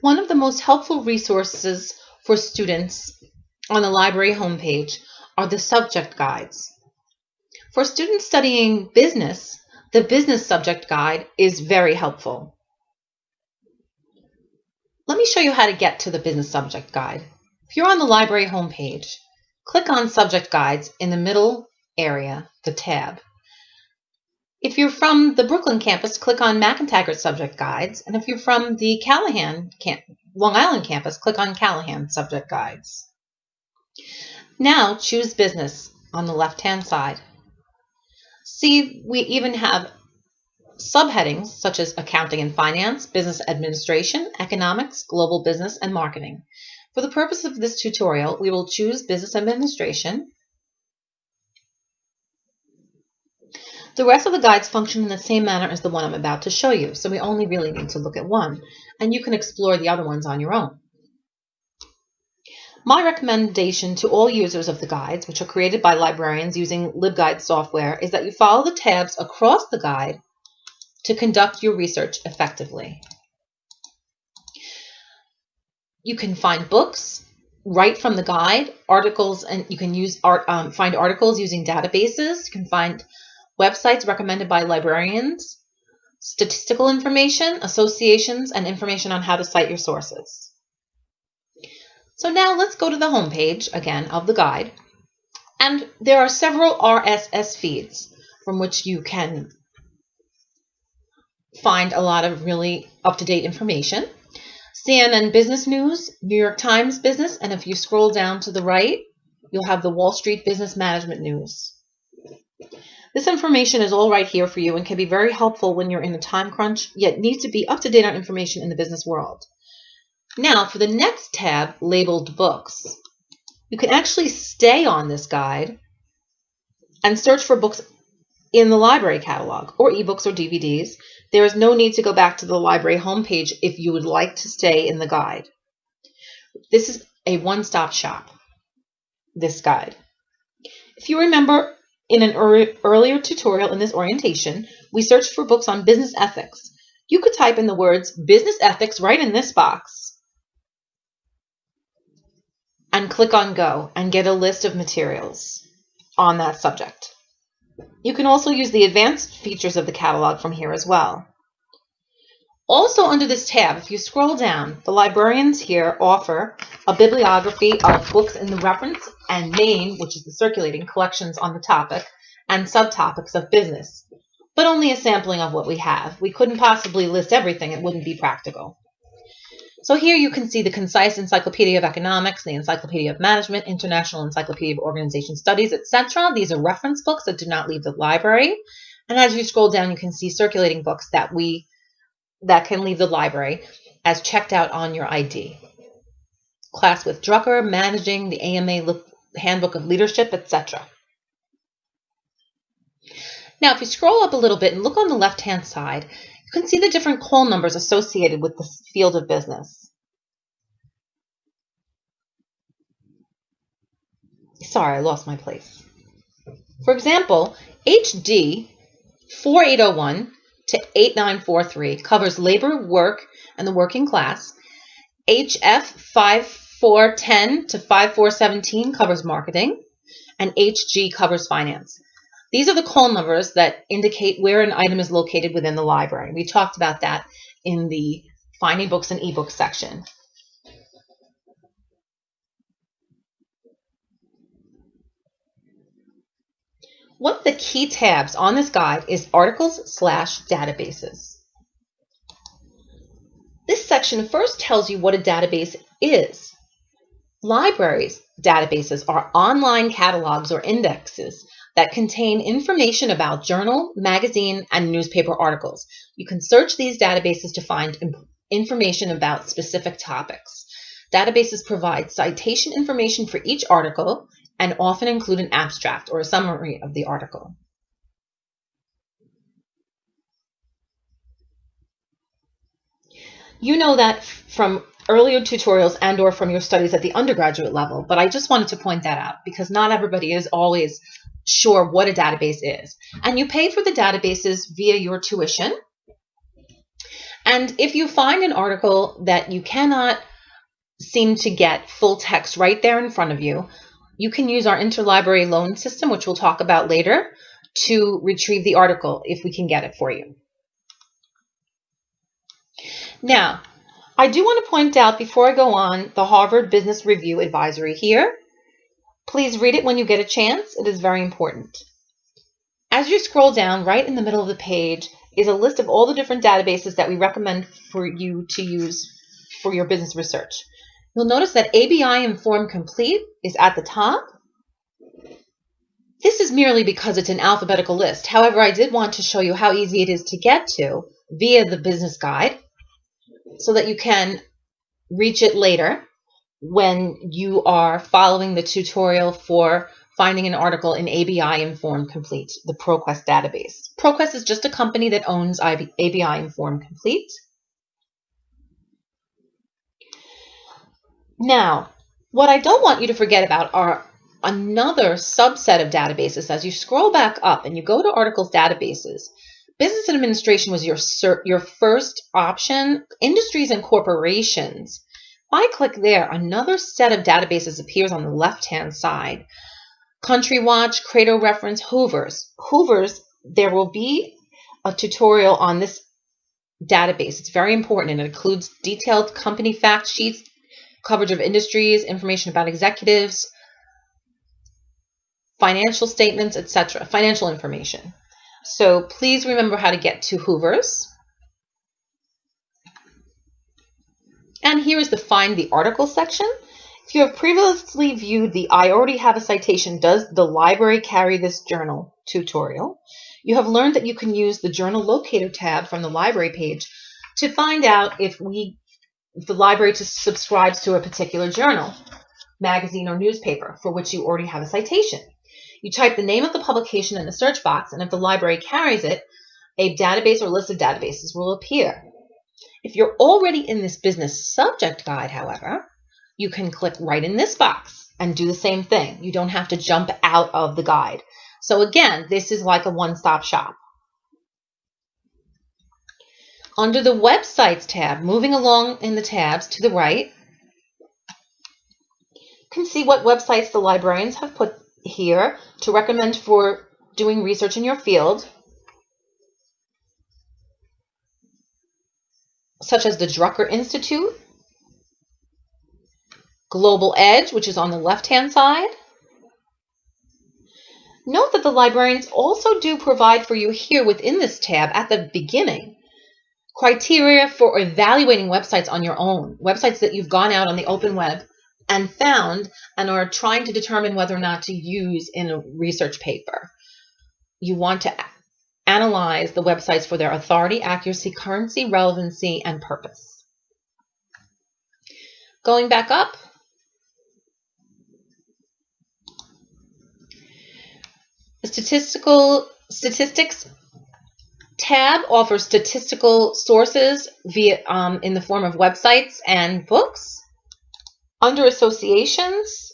One of the most helpful resources for students on the library homepage are the subject guides. For students studying business, the business subject guide is very helpful. Let me show you how to get to the business subject guide. If you're on the library homepage, click on subject guides in the middle area, the tab. If you're from the Brooklyn campus, click on McEntegart Subject Guides. And if you're from the Callahan, Long Island campus, click on Callahan Subject Guides. Now choose Business on the left-hand side. See, we even have subheadings such as Accounting and Finance, Business Administration, Economics, Global Business, and Marketing. For the purpose of this tutorial, we will choose Business Administration The rest of the guides function in the same manner as the one I'm about to show you, so we only really need to look at one, and you can explore the other ones on your own. My recommendation to all users of the guides, which are created by librarians using LibGuide software, is that you follow the tabs across the guide to conduct your research effectively. You can find books right from the guide, articles, and you can use art, um, find articles using databases. You can find websites recommended by librarians, statistical information, associations, and information on how to cite your sources. So now let's go to the home page again of the guide. And there are several RSS feeds from which you can find a lot of really up-to-date information. CNN Business News, New York Times Business, and if you scroll down to the right, you'll have the Wall Street Business Management News. This information is all right here for you and can be very helpful when you're in a time crunch, yet need to be up to date on information in the business world. Now, for the next tab, labeled Books, you can actually stay on this guide and search for books in the library catalog, or ebooks or DVDs. There is no need to go back to the library homepage if you would like to stay in the guide. This is a one-stop shop, this guide. If you remember in an earlier tutorial in this orientation, we searched for books on business ethics. You could type in the words business ethics right in this box and click on go and get a list of materials on that subject. You can also use the advanced features of the catalog from here as well. Also under this tab, if you scroll down, the librarians here offer a bibliography of books in the reference and main, which is the circulating collections on the topic, and subtopics of business, but only a sampling of what we have. We couldn't possibly list everything, it wouldn't be practical. So here you can see the concise Encyclopedia of Economics, the Encyclopedia of Management, International Encyclopedia of Organization Studies, etc. These are reference books that do not leave the library. And as you scroll down, you can see circulating books that we that can leave the library as checked out on your ID. Class with Drucker, Managing, the AMA Handbook of Leadership, etc. Now, if you scroll up a little bit and look on the left-hand side, you can see the different call numbers associated with the field of business. Sorry, I lost my place. For example, HD 4801 to 8943 covers labor, work, and the working class. HF 5410 to 5417 covers marketing, and HG covers finance. These are the call numbers that indicate where an item is located within the library. We talked about that in the Finding Books and eBooks section. One of the key tabs on this guide is Articles slash Databases. This section first tells you what a database is. Libraries databases are online catalogs or indexes that contain information about journal, magazine, and newspaper articles. You can search these databases to find information about specific topics. Databases provide citation information for each article and often include an abstract or a summary of the article. You know that from earlier tutorials and or from your studies at the undergraduate level, but I just wanted to point that out because not everybody is always sure what a database is. And you pay for the databases via your tuition. And if you find an article that you cannot seem to get full text right there in front of you, you can use our interlibrary loan system, which we'll talk about later, to retrieve the article if we can get it for you. Now, I do want to point out before I go on the Harvard Business Review advisory here. Please read it when you get a chance. It is very important. As you scroll down, right in the middle of the page is a list of all the different databases that we recommend for you to use for your business research. You'll notice that ABI Inform Complete is at the top. This is merely because it's an alphabetical list. However, I did want to show you how easy it is to get to via the business guide so that you can reach it later when you are following the tutorial for finding an article in ABI Inform Complete, the ProQuest database. ProQuest is just a company that owns ABI Inform Complete. Now, what I don't want you to forget about are another subset of databases. As you scroll back up and you go to articles databases, business administration was your, your first option. Industries and corporations. If I click there, another set of databases appears on the left-hand side. Country Watch, Credo Reference, Hoover's. Hoover's, there will be a tutorial on this database. It's very important and it includes detailed company fact sheets, coverage of industries, information about executives, financial statements, etc., financial information. So please remember how to get to Hoover's. And here is the Find the Article section. If you have previously viewed the I already have a citation, does the library carry this journal tutorial, you have learned that you can use the Journal Locator tab from the library page to find out if we the library subscribes to a particular journal, magazine, or newspaper for which you already have a citation. You type the name of the publication in the search box, and if the library carries it, a database or list of databases will appear. If you're already in this business subject guide, however, you can click right in this box and do the same thing. You don't have to jump out of the guide. So again, this is like a one-stop shop. Under the Websites tab, moving along in the tabs to the right, you can see what websites the librarians have put here to recommend for doing research in your field, such as the Drucker Institute, Global Edge, which is on the left-hand side. Note that the librarians also do provide for you here within this tab at the beginning criteria for evaluating websites on your own, websites that you've gone out on the open web and found and are trying to determine whether or not to use in a research paper. You want to analyze the websites for their authority, accuracy, currency, relevancy, and purpose. Going back up, statistical statistics tab offers statistical sources via um, in the form of websites and books. Under associations,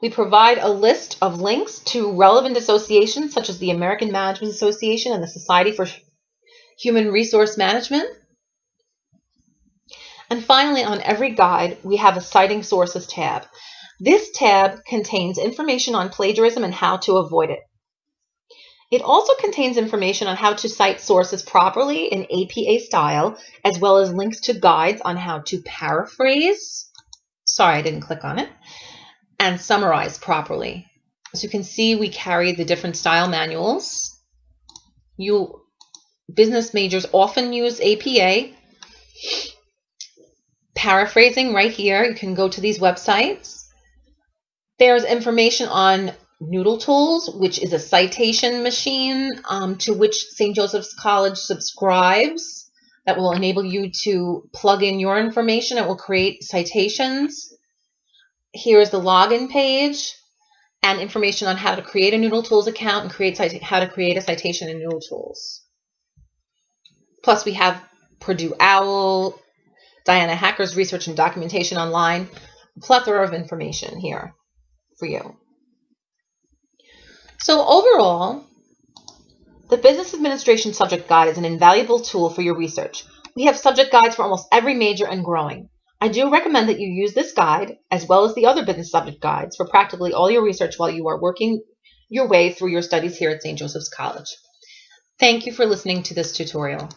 we provide a list of links to relevant associations such as the American Management Association and the Society for Human Resource Management. And finally, on every guide, we have a Citing Sources tab. This tab contains information on plagiarism and how to avoid it. It also contains information on how to cite sources properly in APA style, as well as links to guides on how to paraphrase, sorry, I didn't click on it, and summarize properly. As you can see, we carry the different style manuals. You business majors often use APA. Paraphrasing right here, you can go to these websites. There's information on Noodle Tools, which is a citation machine um, to which St. Joseph's College subscribes that will enable you to plug in your information. It will create citations. Here is the login page and information on how to create a Noodle Tools account and create how to create a citation in Noodle Tools. Plus, we have Purdue OWL, Diana Hacker's research and documentation online, a plethora of information here for you. So overall, The Business Administration Subject Guide is an invaluable tool for your research. We have subject guides for almost every major and growing. I do recommend that you use this guide, as well as the other business subject guides, for practically all your research while you are working your way through your studies here at St. Joseph's College. Thank you for listening to this tutorial.